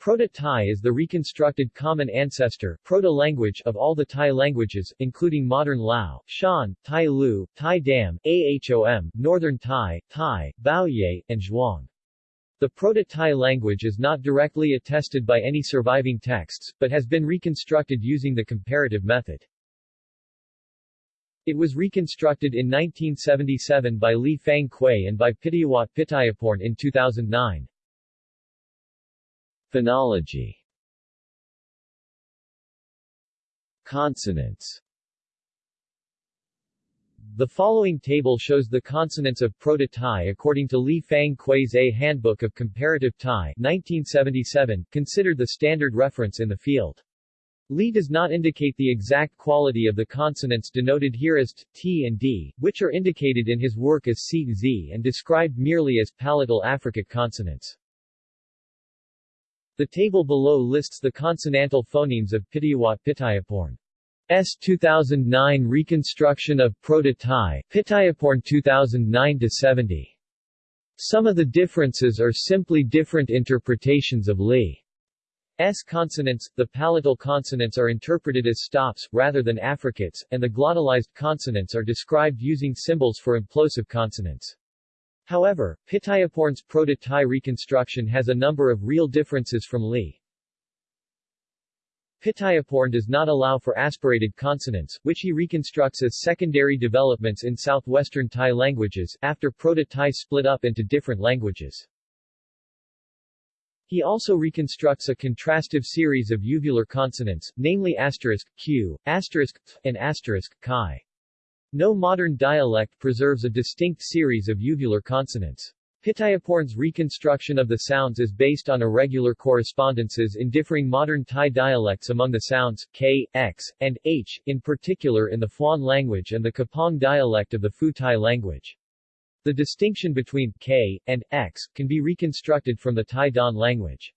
Proto-Thai is the reconstructed common ancestor proto-language of all the Thai languages, including modern Lao, Shan, Thai Lu, Thai Dam, Ahom, Northern Thai, Thai, Bouyei, and Zhuang. The Proto-Thai language is not directly attested by any surviving texts, but has been reconstructed using the comparative method. It was reconstructed in 1977 by Li Fang Kuei and by Pittayawat Pittayaporn in 2009. Phonology Consonants The following table shows the consonants of Proto-Thai according to Li Fang Kuei's A Handbook of Comparative Thai 1977, considered the standard reference in the field. Li does not indicate the exact quality of the consonants denoted here as t, t and d, which are indicated in his work as c, z and described merely as palatal affricate consonants. The table below lists the consonantal phonemes of Pittayawat Pittayaporn. S 2009 reconstruction of Proto-Thai, Pittayaporn 2009-70. Some of the differences are simply different interpretations of Li's consonants, the palatal consonants are interpreted as stops, rather than affricates, and the glottalized consonants are described using symbols for implosive consonants. However, Pittayaporn's proto-Thai reconstruction has a number of real differences from Li. Pittayaporn does not allow for aspirated consonants, which he reconstructs as secondary developments in southwestern Thai languages, after Proto-Thai split up into different languages. He also reconstructs a contrastive series of uvular consonants, namely asterisk, q, asterisk, and asterisk, chi. No modern dialect preserves a distinct series of uvular consonants. Pittayaporn's reconstruction of the sounds is based on irregular correspondences in differing modern Thai dialects among the sounds k, x, and h, in particular in the Phuan language and the Kapong dialect of the Phu Thai language. The distinction between k and x can be reconstructed from the Thai Don language.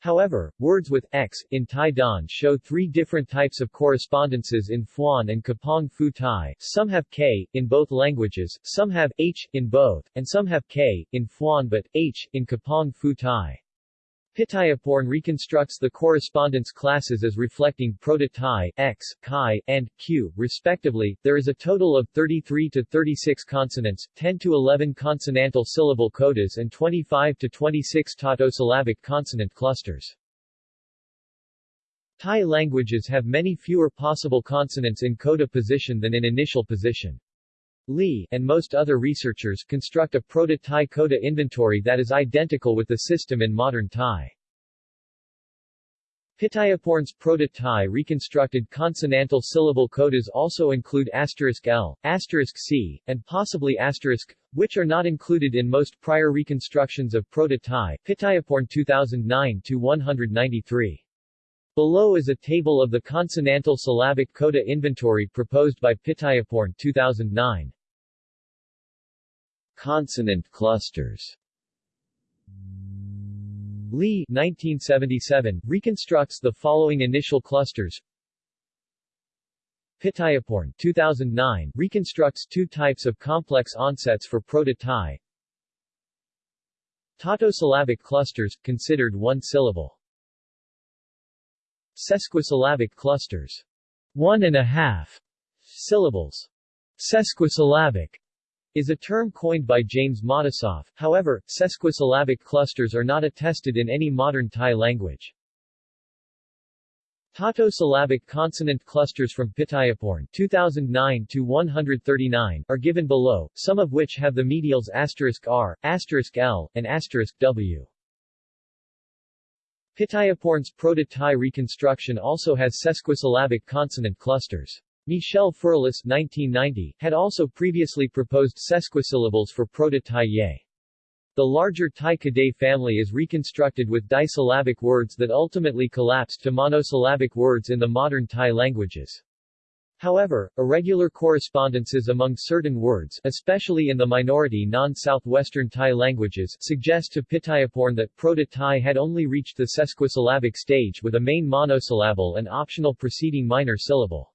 However, words with x in Thai Don show three different types of correspondences in Phuan and Kapong Phu Thai. Some have k in both languages, some have h in both, and some have k in Phuan but h in Kapong Phu Thai. Pittayaporn reconstructs the correspondence classes as reflecting Proto-Thai, X, Chi, and Q, respectively. There is a total of 33 to 36 consonants, 10 to 11 consonantal syllable codas and 25 to 26 tautosyllabic consonant clusters. Thai languages have many fewer possible consonants in coda position than in initial position. Li and most other researchers construct a proto-Thai coda inventory that is identical with the system in modern Thai. Pittayaporn's proto-Thai reconstructed consonantal syllable codas also include asterisk L, asterisk C, and possibly asterisk, which are not included in most prior reconstructions of proto-Thai, Pittayaporn 2009-193. Below is a table of the consonantal syllabic coda inventory proposed by Pittayaporn 2009. Consonant clusters. Li 1977 reconstructs the following initial clusters. Pittayaporn 2009 reconstructs two types of complex onsets for proto-Thai Tautosyllabic clusters, considered one syllable. Sesquisyllabic clusters. One and a half syllables. Sesquisyllabic is a term coined by James Matisoff, however, sesquisyllabic clusters are not attested in any modern Thai language. Tautosyllabic consonant clusters from Pittayaporn 2009 to 139 are given below, some of which have the medials asterisk r, asterisk l, and asterisk w. Pittayaporn's proto-Thai reconstruction also has sesquisyllabic consonant clusters. Michel Ferlus 1990, had also previously proposed sesquisyllables for proto-Thai Ye. The larger Tai Kadai family is reconstructed with disyllabic words that ultimately collapsed to monosyllabic words in the modern Thai languages. However, irregular correspondences among certain words, especially in the minority non-southwestern Thai languages, suggest to Pittayaporn that Proto-Thai had only reached the sesquisyllabic stage with a main monosyllable and optional preceding minor syllable.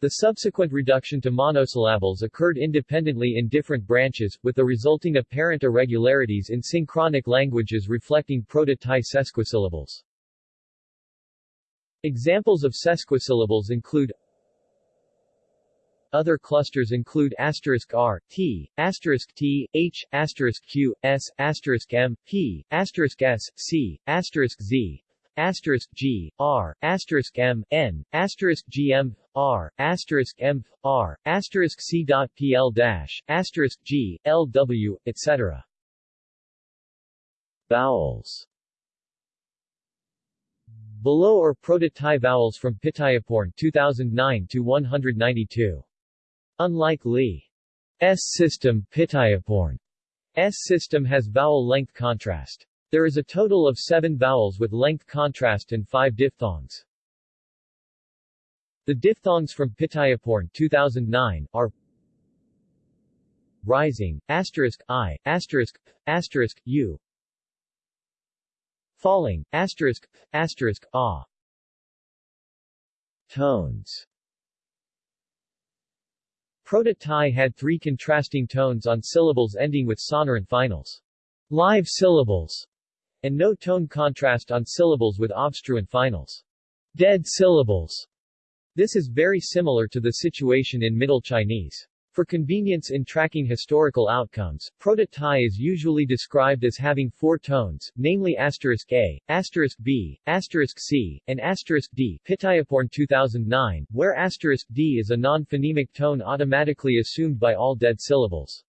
The subsequent reduction to monosyllables occurred independently in different branches, with the resulting apparent irregularities in synchronic languages reflecting proto-Thai sesquisyllables. Examples of sesquisyllables include other clusters include asterisk R, T, asterisk T, H, asterisk Q, S, asterisk M, P, asterisk S, C, asterisk Z, asterisk G, R, asterisk M, N, asterisk GM, R, asterisk M, R, asterisk C dot PL dash, asterisk G, LW, etc. Vowels Below are proto-Thai vowels from Pittayaporn 2009 to 192. Unlike Li's system, Pittayaporn's system has vowel length contrast. There is a total of seven vowels with length contrast and five diphthongs. The diphthongs from Pittayaporn 2009 are rising, asterisk i, asterisk, asterisk u, falling, asterisk, asterisk. Tones Proto-Thai had three contrasting tones on syllables ending with sonorant finals. Live syllables, and no tone contrast on syllables with obstruent finals. Dead syllables. This is very similar to the situation in Middle Chinese. For convenience in tracking historical outcomes, Proto-Thai is usually described as having four tones, namely asterisk A, asterisk B, asterisk C, and asterisk D Pittayaporn 2009, where asterisk D is a non-phonemic tone automatically assumed by all dead syllables.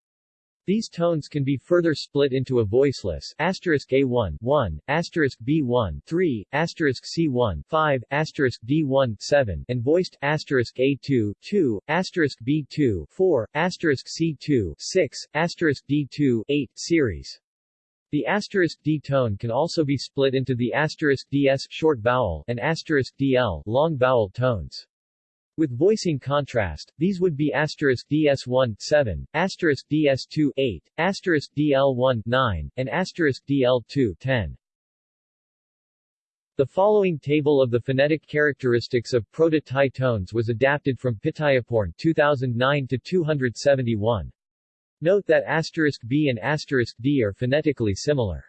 These tones can be further split into a voiceless asterisk A1 1, asterisk B1 3, asterisk C1 5, asterisk D1 7, and voiced asterisk A2 2, asterisk B2 4, asterisk C2 6, asterisk D2 8 series. The asterisk D tone can also be split into the asterisk DS short vowel and asterisk DL long vowel tones. With voicing contrast, these would be asterisk DS1 7, asterisk DS2 8, asterisk DL1 9, and asterisk DL2 10. The following table of the phonetic characteristics of Proto-Thai tones was adapted from Pittayaporn 2009 to 271. Note that asterisk B and asterisk D are phonetically similar.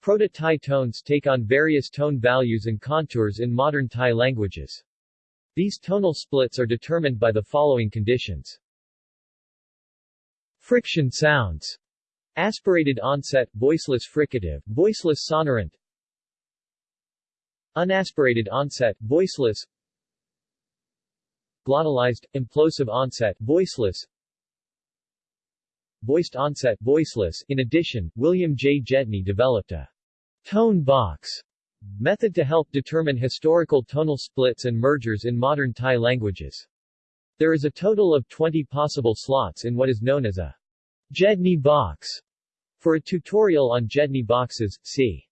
Proto-Thai tones take on various tone values and contours in modern Thai languages. These tonal splits are determined by the following conditions. Friction sounds. Aspirated onset, voiceless fricative, voiceless sonorant. Unaspirated onset, voiceless. Glottalized, implosive onset, voiceless. Voiced onset, voiceless. In addition, William J. Gedney developed a tone box Method to help determine historical tonal splits and mergers in modern Thai languages. There is a total of 20 possible slots in what is known as a Gedney box. For a tutorial on Gedney boxes, see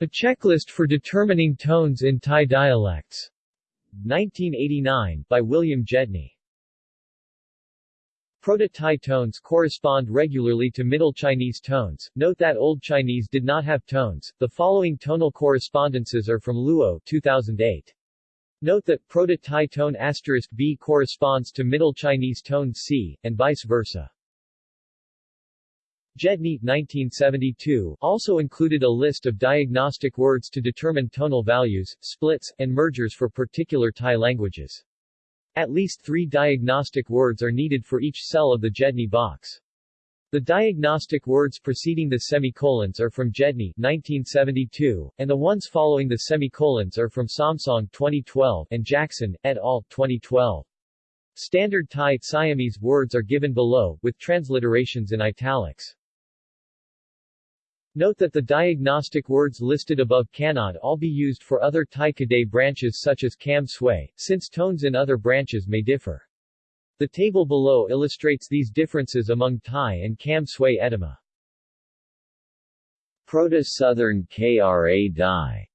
A checklist for determining tones in Thai dialects. 1989, by William Gedney. Proto-Thai tones correspond regularly to Middle Chinese tones. Note that Old Chinese did not have tones. The following tonal correspondences are from Luo 2008. Note that Proto-Thai tone asterisk B corresponds to Middle Chinese tone C, and vice versa. Gedney 1972 also included a list of diagnostic words to determine tonal values, splits, and mergers for particular Thai languages. At least three diagnostic words are needed for each cell of the Gedney box. The diagnostic words preceding the semicolons are from Gedney 1972, and the ones following the semicolons are from Samsong 2012 and Jackson, et al. 2012. Standard Thai Siamese words are given below, with transliterations in italics. Note that the diagnostic words listed above cannot all be used for other Thai Kadai branches such as Kam Sui, since tones in other branches may differ. The table below illustrates these differences among Thai and Kam Sui etyma. Proto-Southern Kra Dai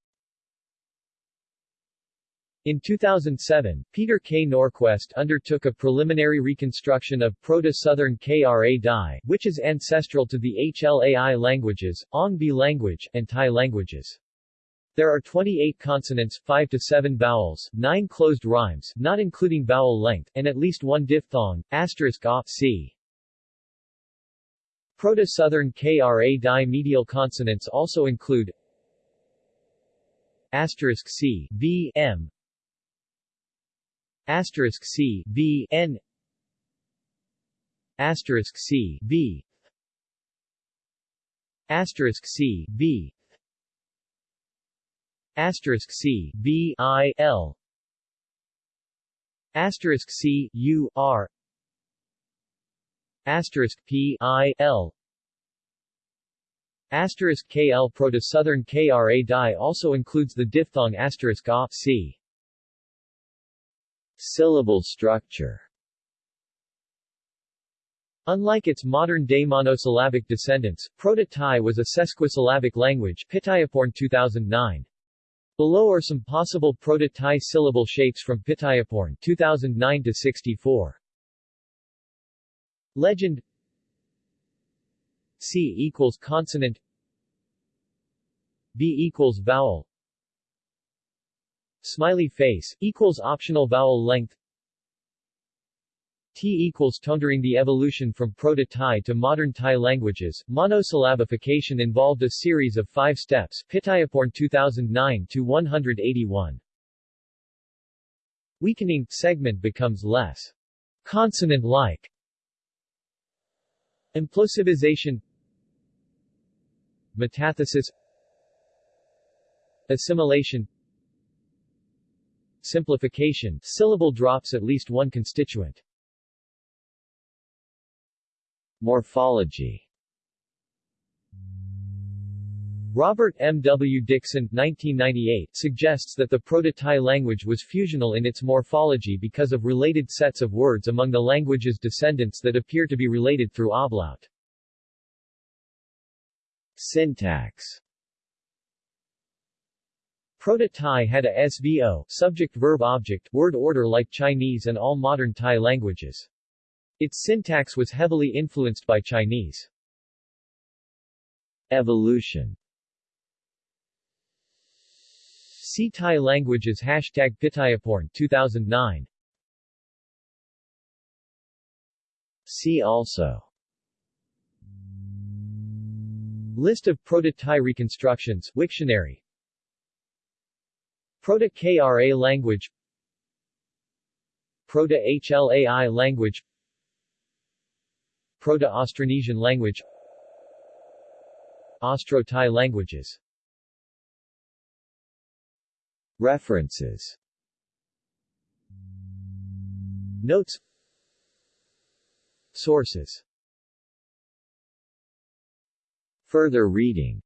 in 2007, Peter K. Norquest undertook a preliminary reconstruction of Proto-Southern Kra Dai, which is ancestral to the HLAI languages, Ong Be language, and Thai languages. There are 28 consonants, 5 to 7 vowels, 9 closed rhymes, not including vowel length, and at least one diphthong, asterisk a, c. Proto-Southern Kra Dai medial consonants also include asterisk C B M asterisk C B N. Asterisk C B asterisk C B asterisk C B I L. Asterisk C U R. Asterisk P I L. Asterisk KL Proto-Southern KRA Dai also includes the diphthong asterisk A, C. Syllable structure Unlike its modern-day monosyllabic descendants, Proto-Tai was a sesquisyllabic language Pittayaporn 2009. Below are some possible Proto-Tai syllable shapes from Pittayaporn 2009 to 64. Legend C equals consonant B equals vowel Smiley face equals optional vowel length T equals tone the evolution from Proto-Tai to modern Thai languages. Monosyllabification involved a series of five steps. Pittayaporn 2009 to 181. Weakening segment becomes less consonant-like. Implosivization Metathesis Assimilation Simplification syllable drops at least one constituent. Morphology Robert M. W. Dixon 1998, suggests that the Proto-Tai language was fusional in its morphology because of related sets of words among the language's descendants that appear to be related through ablaut. Syntax Proto-Tai had a SVO subject-verb-object word order like Chinese and all modern Thai languages. Its syntax was heavily influenced by Chinese. Evolution See Thai languages Hashtag Pittayaporn 2009 See also List of Proto-Tai reconstructions Wiktionary Proto-KRA language Proto-HLAI language Proto-Austronesian language Austro-Thai languages. References. Notes. Sources. Further reading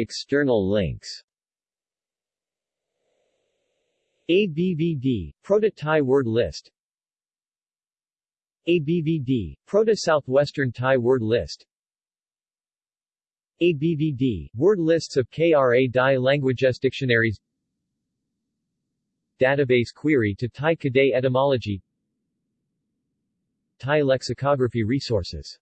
External links. ABVD, Proto-Thai word list. ABVD, Proto-Southwestern Thai word list. ABVD, word lists of KRA Dai languages dictionaries Database query to Thai Kadai etymology. Thai lexicography resources